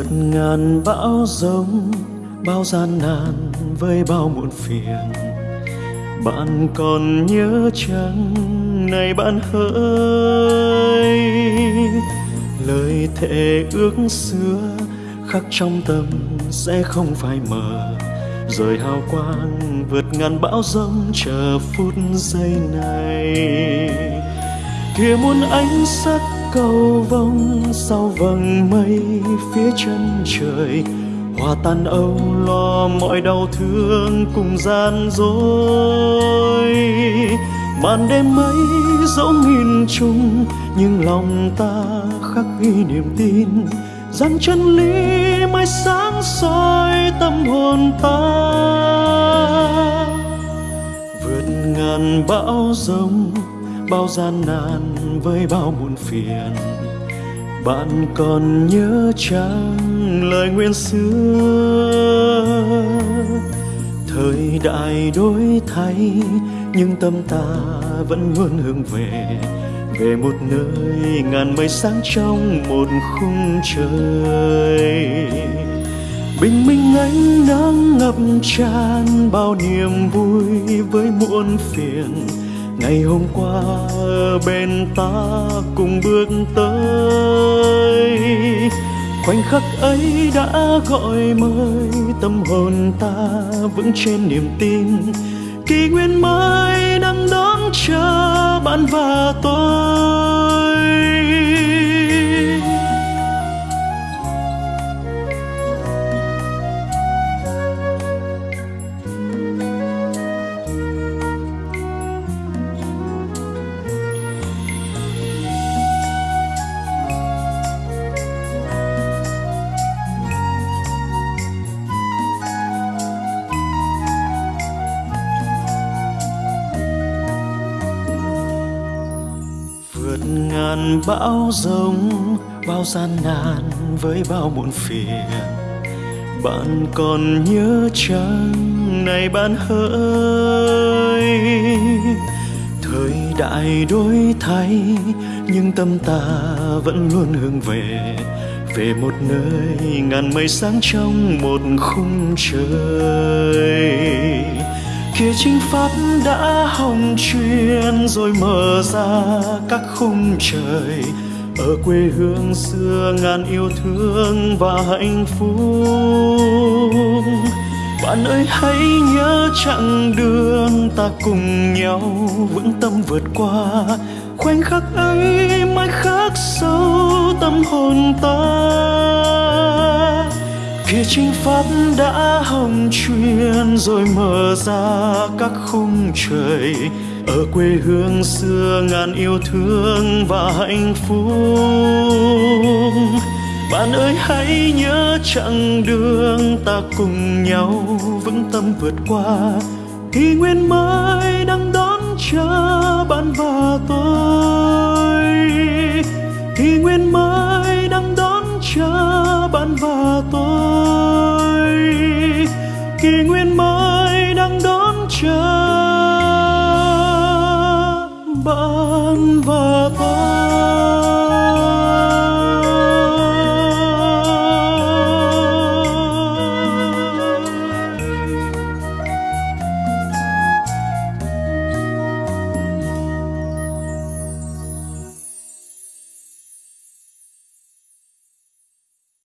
vượt ngàn bão giông, bao gian nan với bao muộn phiền. Bạn còn nhớ chăng, này bạn hỡi lời thề ước xưa khắc trong tâm sẽ không phai mờ. Rời hào quang vượt ngàn bão giông chờ phút giây này. Kia muôn ánh sắc cầu vông sau vầng mây phía chân trời. Hòa tan âu lo mọi đau thương cùng gian dối. Màn đêm mấy dẫu nghìn trùng, nhưng lòng ta khắc ghi niềm tin rằng chân lý mai sáng soi tâm hồn ta. Vượt ngàn bão giông bao gian nan với bao muộn phiền. Bạn còn nhớ chăng lời nguyện xưa? Thời đại đổi thay, nhưng tâm ta vẫn luôn hướng về về một nơi ngàn mây sáng trong một khung trời. Bình minh ánh nắng ngập tràn bao niềm vui với muôn phiền ngày hôm qua, bên ta cùng bước tới. Khoảnh khắc ấy đã gọi mời tâm hồn ta vững trên niềm tin. Kỷ nguyên mới đang đón chờ bạn và tôi. Vượt ngàn bão giông bao gian nan với bao muộn phiền. Bạn còn nhớ chăng, này bạn hỡi thời đại đổi thay, nhưng tâm ta vẫn luôn hướng về về một nơi ngàn mây sáng trong một khung trời kia chính pháp đã hồng truyền rồi mở ra các khung trời, ở quê hương xưa ngàn yêu thương và hạnh phúc. Bạn ơi, hãy nhớ chặng đường ta cùng nhau vững tâm vượt qua. Khoảnh khắc ấy mãi khắc sâu tâm hồn ta kia chính pháp đã hồng truyền rồi mở ra các khung trời, ở quê hương xưa ngàn yêu thương và hạnh phúc. Bạn ơi, hãy nhớ chặng đường ta cùng nhau vững tâm vượt qua. Kỷ nguyên mới đang đón chờ bạn và tôi. Kỷ nguyên